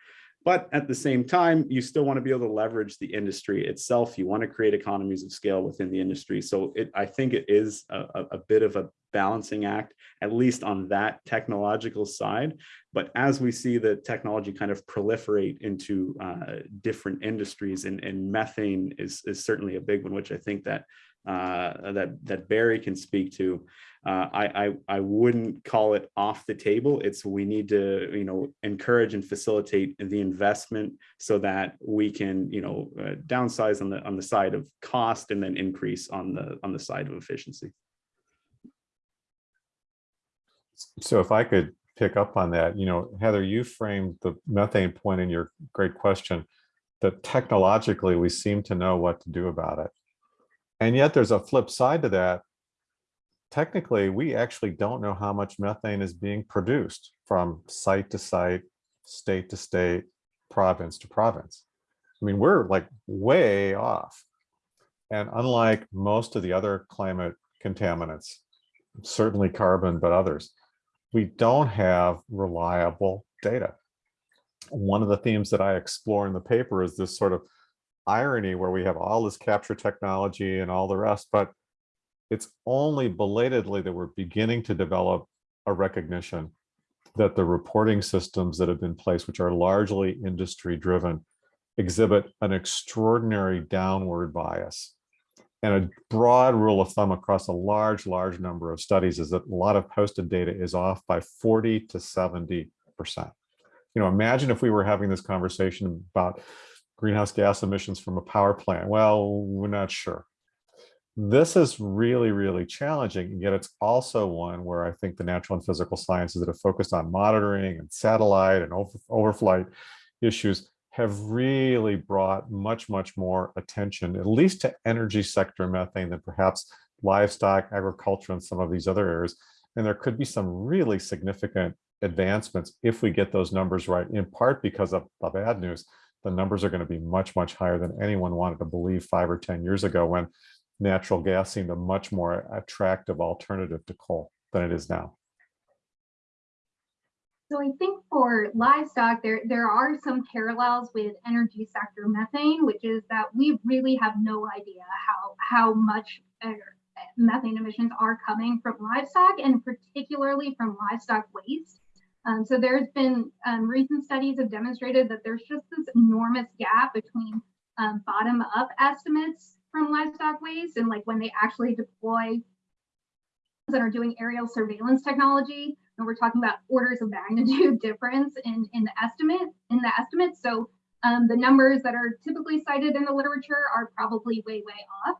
[SPEAKER 3] But at the same time, you still want to be able to leverage the industry itself. You want to create economies of scale within the industry. So it, I think it is a, a bit of a balancing act, at least on that technological side. But as we see the technology kind of proliferate into uh, different industries, and, and methane is, is certainly a big one, which I think that uh, that that Barry can speak to. Uh, I, I I wouldn't call it off the table. It's we need to you know encourage and facilitate the investment so that we can you know uh, downsize on the on the side of cost and then increase on the on the side of efficiency.
[SPEAKER 4] So if I could pick up on that, you know, Heather, you framed the methane point in your great question that technologically we seem to know what to do about it. And yet there's a flip side to that. Technically, we actually don't know how much methane is being produced from site to site, state to state, province to province. I mean, we're like way off. And unlike most of the other climate contaminants, certainly carbon, but others, we don't have reliable data. One of the themes that I explore in the paper is this sort of irony where we have all this capture technology and all the rest, but it's only belatedly that we're beginning to develop a recognition that the reporting systems that have been placed, which are largely industry driven, exhibit an extraordinary downward bias. And a broad rule of thumb across a large, large number of studies is that a lot of posted data is off by 40 to 70%. You know, imagine if we were having this conversation about greenhouse gas emissions from a power plant. Well, we're not sure. This is really, really challenging, and yet it's also one where I think the natural and physical sciences that have focused on monitoring and satellite and over, overflight issues have really brought much, much more attention, at least to energy sector methane than perhaps livestock, agriculture, and some of these other areas. And there could be some really significant advancements if we get those numbers right, in part because of the bad news. The numbers are going to be much, much higher than anyone wanted to believe five or 10 years ago when natural gas seemed a much more attractive alternative to coal than it is now.
[SPEAKER 5] So I think for livestock, there, there are some parallels with energy sector methane, which is that we really have no idea how, how much uh, methane emissions are coming from livestock and particularly from livestock waste. Um, so there's been um, recent studies have demonstrated that there's just this enormous gap between um, bottom up estimates from livestock waste and like when they actually deploy that are doing aerial surveillance technology and we're talking about orders of magnitude difference in in the estimate in the estimates so um, the numbers that are typically cited in the literature are probably way way off.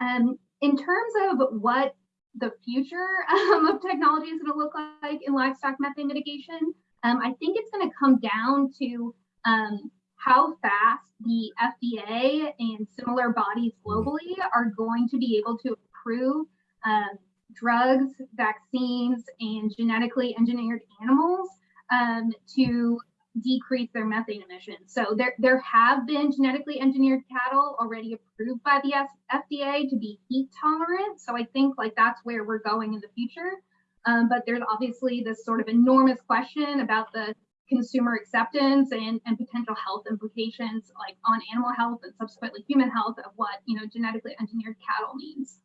[SPEAKER 5] And in terms of what the future um, of technology is going to look like in livestock methane mitigation um, i think it's going to come down to um, how fast the FDA and similar bodies globally are going to be able to approve um, drugs, vaccines, and genetically engineered animals um, to decrease their methane emissions. So there, there have been genetically engineered cattle already approved by the FDA to be heat tolerant. So I think like that's where we're going in the future. Um, but there's obviously this sort of enormous question about the consumer acceptance and, and potential health implications like on animal health and subsequently human health of what you know genetically engineered cattle means.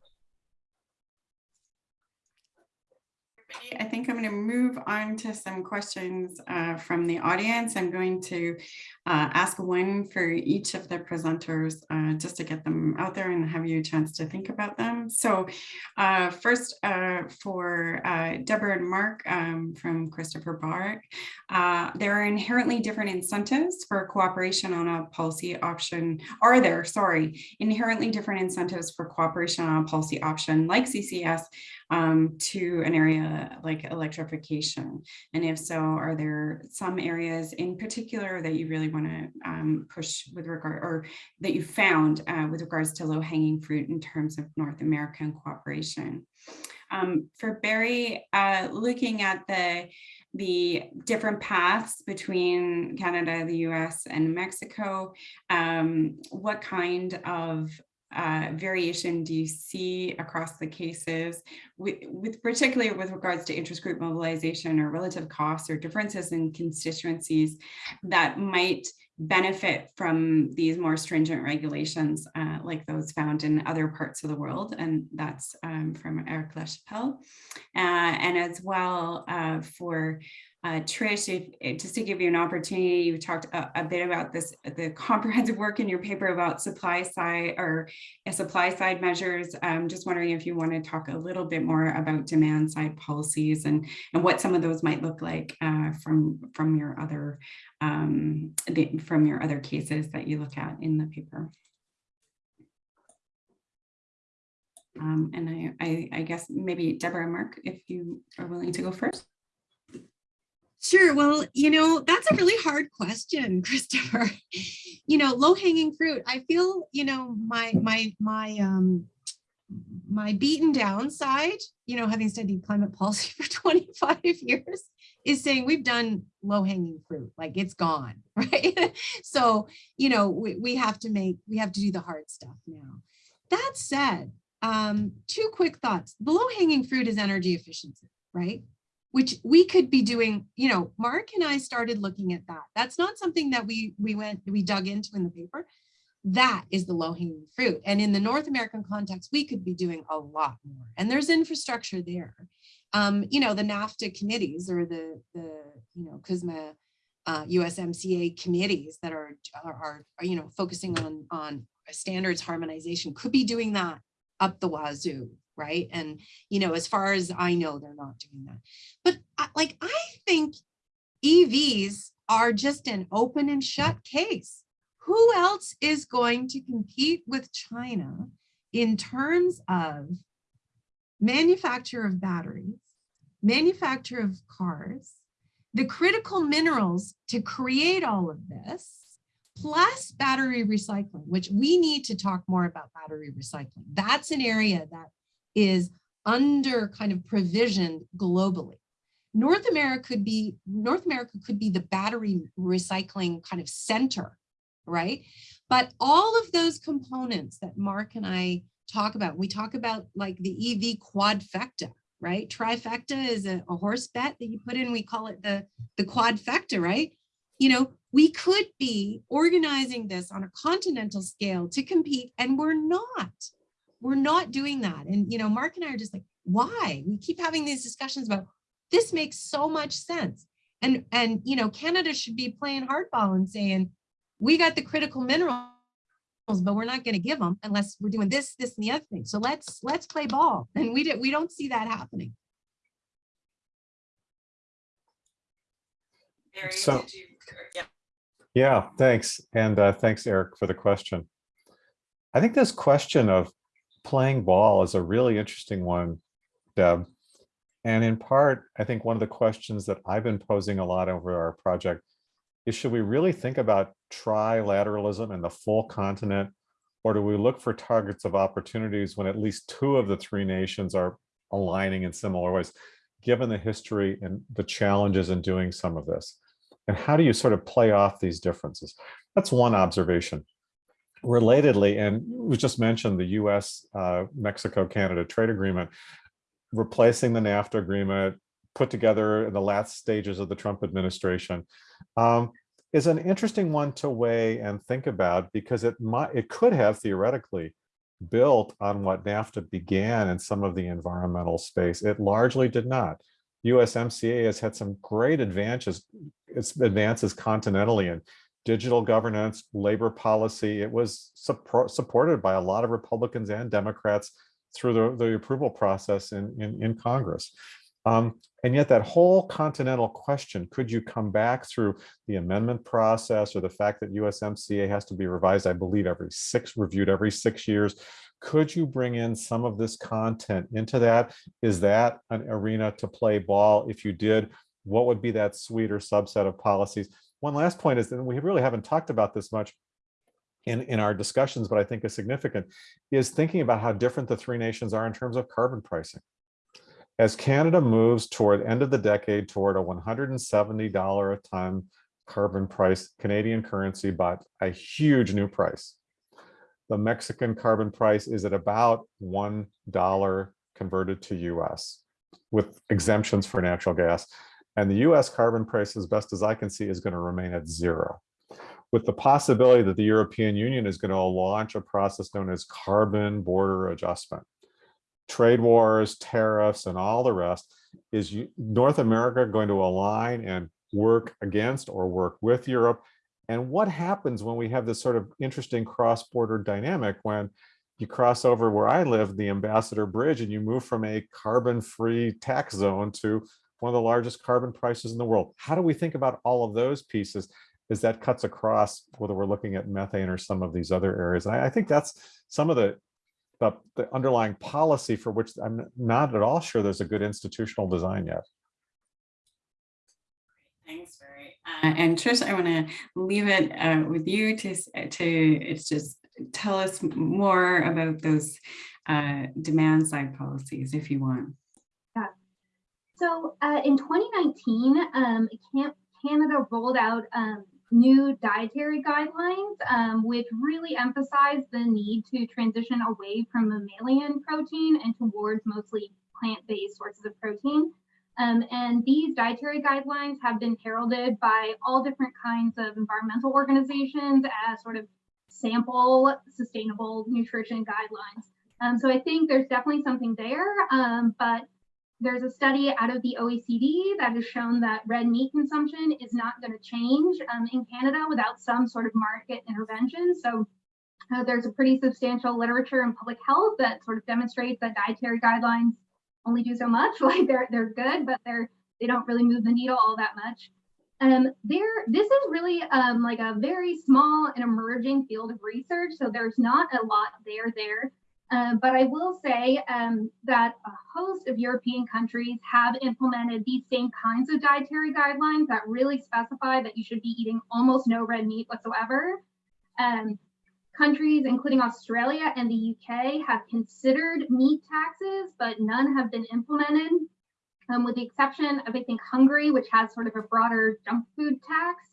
[SPEAKER 1] I think I'm going to move on to some questions uh, from the audience. I'm going to uh, ask one for each of the presenters uh, just to get them out there and have you a chance to think about them. So uh, first uh, for uh, Deborah and Mark um, from Christopher Borick, there are inherently different incentives for cooperation on a policy option. Are there, sorry, inherently different incentives for cooperation on a policy option like CCS um, to an area like electrification? And if so, are there some areas in particular that you really want to um, push with regard or that you found uh, with regards to low hanging fruit in terms of North American cooperation? Um, for Barry, uh, looking at the the different paths between Canada, the US, and Mexico, um, what kind of uh, variation do you see across the cases? With, with particularly with regards to interest group mobilization or relative costs or differences in constituencies that might benefit from these more stringent regulations uh, like those found in other parts of the world and that's um, from Eric LaChapelle uh, and as well uh, for uh, Trish, if, if, just to give you an opportunity, you talked a, a, bit about this, the comprehensive work in your paper about supply side or uh, supply side measures. I'm just wondering if you want to talk a little bit more about demand side policies and, and what some of those might look like uh, from, from your other um, the, from your other cases that you look at in the paper. Um, and I, I, I guess maybe Deborah and Mark, if you are willing to go first.
[SPEAKER 2] Sure. Well, you know, that's a really hard question, Christopher. You know, low hanging fruit. I feel, you know, my my my um my beaten down side, you know, having studied climate policy for 25 years is saying we've done low hanging fruit, like it's gone, right? so, you know, we, we have to make, we have to do the hard stuff now. that said, um, two quick thoughts. The low hanging fruit is energy efficiency, right? Which we could be doing, you know, Mark and I started looking at that. That's not something that we we went, we dug into in the paper. That is the low hanging fruit. And in the North American context, we could be doing a lot more. And there's infrastructure there. Um, you know, the NAFTA committees or the, the you know, CUSMA uh, USMCA committees that are, are, are, you know, focusing on, on standards harmonization could be doing that up the wazoo, right? And, you know, as far as I know, they're not doing that. But like, I think EVs are just an open and shut case. Who else is going to compete with China in terms of manufacture of batteries, manufacture of cars, the critical minerals to create all of this, plus battery recycling, which we need to talk more about battery recycling. That's an area that is under kind of provisioned globally. North America could be North America could be the battery recycling kind of center, right? But all of those components that Mark and I talk about, we talk about like the EV quadfecta, right? Trifecta is a, a horse bet that you put in, we call it the, the quadfecta, right? You know, we could be organizing this on a continental scale to compete and we're not. We're not doing that. And, you know, Mark and I are just like, why? We keep having these discussions about this makes so much sense. And, and, you know, Canada should be playing hardball and saying, we got the critical minerals, but we're not going to give them unless we're doing this, this, and the other thing. So let's, let's play ball. And we did, we don't see that happening.
[SPEAKER 1] Barry,
[SPEAKER 4] So-
[SPEAKER 1] did you- yeah.
[SPEAKER 4] Yeah, thanks. And uh, thanks, Eric, for the question. I think this question of playing ball is a really interesting one, Deb. And in part, I think one of the questions that I've been posing a lot over our project is should we really think about trilateralism in the full continent? Or do we look for targets of opportunities when at least two of the three nations are aligning in similar ways, given the history and the challenges in doing some of this? And how do you sort of play off these differences? That's one observation. Relatedly, and we just mentioned the US, uh, Mexico, Canada trade agreement, replacing the NAFTA agreement, put together in the last stages of the Trump administration, um, is an interesting one to weigh and think about because it might, it could have theoretically built on what NAFTA began in some of the environmental space. It largely did not. USMCA has had some great advances, its advances continentally in digital governance, labor policy. It was support, supported by a lot of Republicans and Democrats through the, the approval process in, in, in Congress. Um, and yet that whole continental question, could you come back through the amendment process or the fact that USMCA has to be revised, I believe every six, reviewed every six years, could you bring in some of this content into that? Is that an arena to play ball? If you did, what would be that sweeter subset of policies? One last point is that we really haven't talked about this much in, in our discussions, but I think is significant, is thinking about how different the three nations are in terms of carbon pricing. As Canada moves toward end of the decade toward a $170 a ton carbon price, Canadian currency, but a huge new price the Mexican carbon price is at about $1 converted to US with exemptions for natural gas. And the US carbon price, as best as I can see, is going to remain at zero. With the possibility that the European Union is going to launch a process known as carbon border adjustment. Trade wars, tariffs, and all the rest, is North America going to align and work against or work with Europe and what happens when we have this sort of interesting cross-border dynamic when you cross over where I live, the Ambassador Bridge, and you move from a carbon-free tax zone to one of the largest carbon prices in the world. How do we think about all of those pieces as that cuts across whether we're looking at methane or some of these other areas? And I, I think that's some of the, the, the underlying policy for which I'm not at all sure there's a good institutional design yet.
[SPEAKER 1] Thanks, Barry. Uh, and Trish, I want to leave it uh, with you to to it's just tell us more about those uh, demand side policies if you want.
[SPEAKER 5] So uh, in 2019, um, Canada rolled out um, new dietary guidelines, um, which really emphasize the need to transition away from mammalian protein and towards mostly plant-based sources of protein. Um, and these dietary guidelines have been heralded by all different kinds of environmental organizations as sort of sample sustainable nutrition guidelines. Um, so I think there's definitely something there, um, but there's a study out of the OECD that has shown that red meat consumption is not going to change um, in Canada without some sort of market intervention. So uh, there's a pretty substantial literature in public health that sort of demonstrates that dietary guidelines only do so much. Like they're they're good, but they're they don't really move the needle all that much. Um, there, this is really um, like a very small and emerging field of research. So there's not a lot there there. Uh, but I will say um, that a host of European countries have implemented these same kinds of dietary guidelines that really specify that you should be eating almost no red meat whatsoever. Um, countries, including Australia and the UK, have considered meat taxes, but none have been implemented, um, with the exception of, I think, Hungary, which has sort of a broader junk food tax,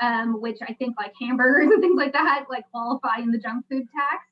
[SPEAKER 5] um, which I think like hamburgers and things like that like qualify in the junk food tax.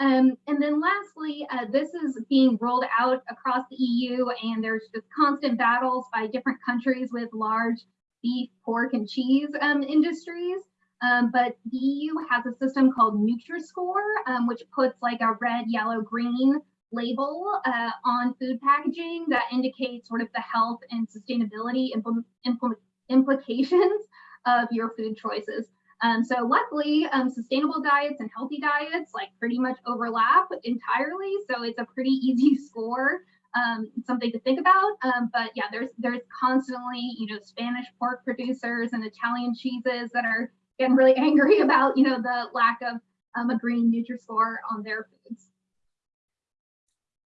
[SPEAKER 5] Um, and then lastly, uh, this is being rolled out across the EU and there's just constant battles by different countries with large beef, pork, and cheese um, industries. Um, but the EU has a system called Nutri-Score, um, which puts like a red, yellow, green label uh, on food packaging that indicates sort of the health and sustainability impl impl implications of your food choices. Um, so luckily, um, sustainable diets and healthy diets like pretty much overlap entirely. So it's a pretty easy score, um, something to think about. Um, but yeah, there's there's constantly you know Spanish pork producers and Italian cheeses that are getting really angry about you know the lack of um, a green Nutri-Score on their foods.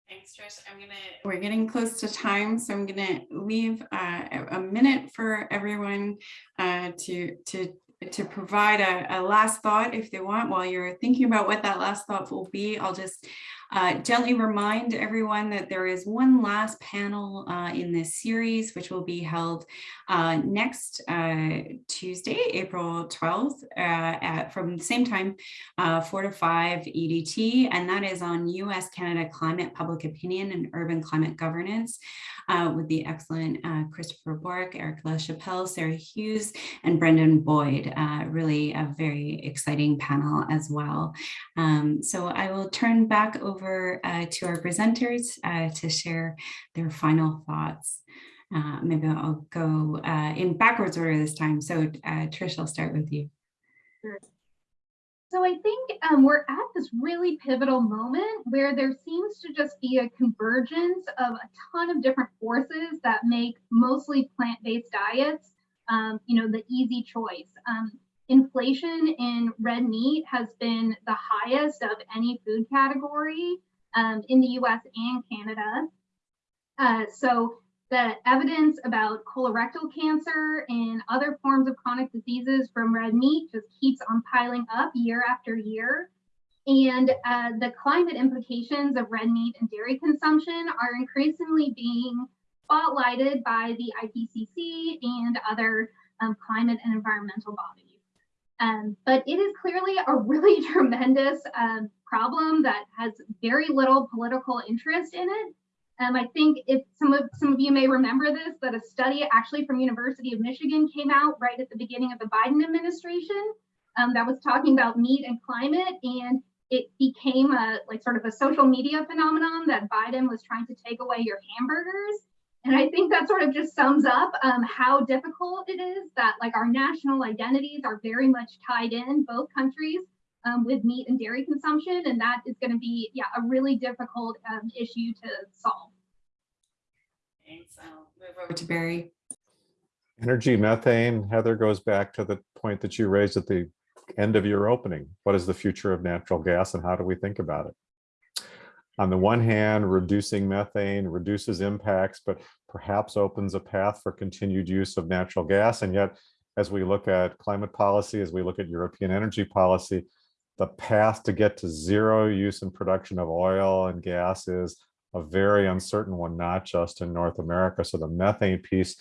[SPEAKER 1] Thanks, Trish. I'm gonna, we're getting close to time, so I'm gonna leave uh, a minute for everyone uh, to to to provide a, a, last thought if they want while you're thinking about what that last thought will be. I'll just uh, gently remind everyone that there is one last panel uh, in this series, which will be held uh, next uh, Tuesday, April 12th, uh, at from the same time, uh, 4 to 5 EDT, and that is on US Canada climate public opinion and urban climate governance with the excellent Christopher Borick, Eric LaChapelle, Sarah Hughes, and Brendan Boyd. really a very exciting panel as well. Um, so I will turn back over over uh, to our presenters uh, to share their final thoughts. Uh, maybe I'll go in backwards order this time. So Trish, I'll start with you.
[SPEAKER 5] Sure. So I think um, we're at this really pivotal moment where there seems to just be a convergence of a ton of different forces that make mostly plant-based diets, um, you know, the easy choice. Um, inflation in red meat has been the highest of any food category um, in the US and Canada. Uh, so the evidence about colorectal cancer and other forms of chronic diseases from red meat just keeps on piling up year after year. And uh, the climate implications of red meat and dairy consumption are increasingly being spotlighted by the IPCC and other um, climate and environmental bodies. Um, but it is clearly a really tremendous um, problem that has very little political interest in it. Um, I think if some of some of you may remember this, that a study actually from University of Michigan came out right at the beginning of the Biden administration um, that was talking about meat and climate, and it became a like sort of a social media phenomenon that Biden was trying to take away your hamburgers. And I think that sort of just sums up um, how difficult it is that like our national identities are very much tied in both countries um, with meat and dairy consumption. And that is going to be, yeah, a really difficult um, issue to solve.
[SPEAKER 1] Thanks. I'll move over to Barry.
[SPEAKER 4] Energy methane, Heather, goes back to the point that you raised at the end of your opening. What is the future of natural gas and how do we think about it? on the one hand, reducing methane reduces impacts, but perhaps opens a path for continued use of natural gas. And yet, as we look at climate policy, as we look at European energy policy, the path to get to zero use and production of oil and gas is a very uncertain one, not just in North America. So the methane piece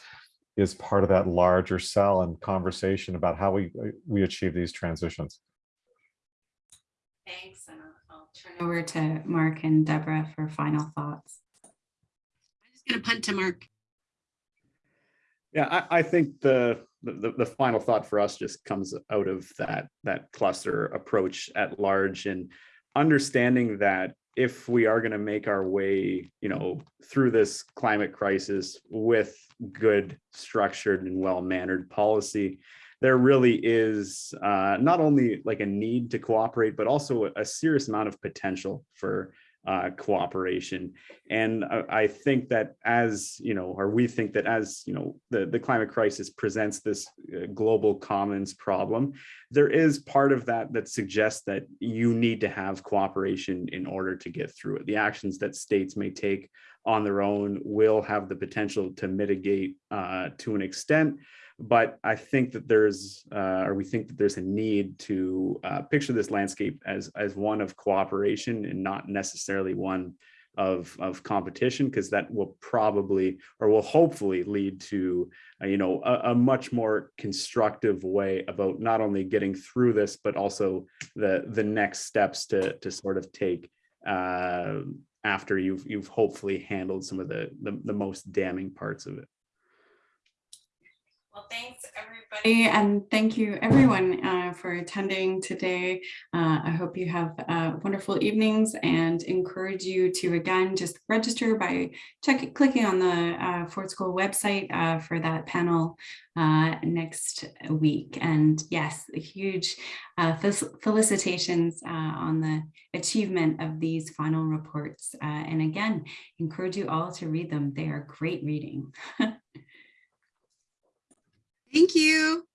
[SPEAKER 4] is part of that larger cell and conversation about how we we achieve these transitions.
[SPEAKER 1] Thanks, and I'll- turn over to Mark and Deborah for final thoughts.
[SPEAKER 2] I'm gonna punt to Mark.
[SPEAKER 3] Yeah, I, I think the, the, the final thought for us just comes out of that, that cluster approach at large and understanding that if we are going to make our way, you know, through this climate crisis with good structured and well-mannered policy, there really is uh, not only like a need to cooperate, but also a serious amount of potential for uh, cooperation. And I, I think that as, you know, or we think that as, you know, the, the climate crisis presents this uh, global commons problem, there is part of that that suggests that you need to have cooperation in order to get through it. The actions that states may take on their own will have the potential to mitigate uh, to an extent, but I think that there's, uh, or we think that there's a need to uh, picture this landscape as as one of cooperation and not necessarily one of of competition, because that will probably or will hopefully lead to uh, you know a, a much more constructive way about not only getting through this, but also the the next steps to to sort of take uh, after you've you've hopefully handled some of the, the the most damning parts of it.
[SPEAKER 1] Well, thanks, everybody, and thank you, everyone, uh, for attending today. Uh, I hope you have uh, wonderful evenings and encourage you to, again, just register by check, clicking on the uh, Ford School website uh, for that panel uh, next week. And yes, a huge felicitations on the achievement of these final reports. And again, encourage you all to read them. They are great reading.
[SPEAKER 2] Thank you.